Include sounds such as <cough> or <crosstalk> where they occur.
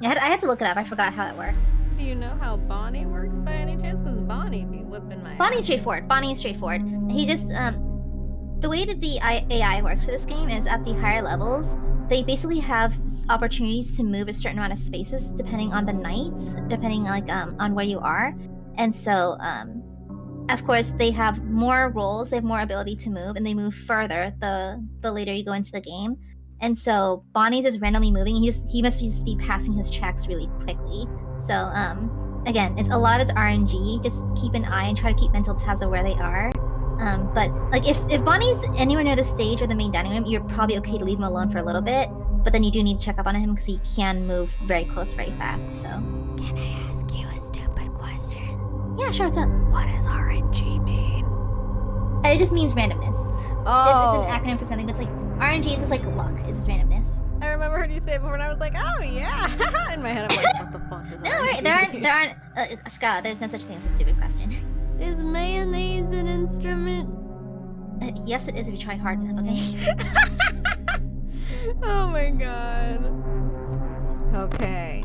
I had, I had to look it up. I forgot how that works. Do you know how Bonnie works by any chance? Because Bonnie be whipping my Bonnie's ass. straightforward. Bonnie is straightforward. He just um, the way that the AI works for this game is at the higher levels, they basically have opportunities to move a certain amount of spaces depending on the night, depending like um on where you are, and so um, of course they have more rolls, they have more ability to move, and they move further the the later you go into the game. And so Bonnie's is randomly moving. He just he must just be passing his checks really quickly. So um, again, it's a lot of it's RNG. Just keep an eye and try to keep mental tabs of where they are. Um, but like if if Bonnie's anywhere near the stage or the main dining room, you're probably okay to leave him alone for a little bit. But then you do need to check up on him because he can move very close, very fast. So Can I ask you a stupid question? yeah, sure. What's up? What mean? Uh, It just means randomness. Oh, It's, it's an acronym for something, but it's like RNG is just like luck. It's randomness. I remember heard you say it before, and I was like, oh yeah. <laughs> In my head, I'm like, what the fuck does No, right? There aren't mean? there aren't uh, Scott. There's no such thing as a stupid question. Is mayonnaise an instrument? Uh, yes, it is if you try hard enough. Okay. <laughs> oh my god. Okay.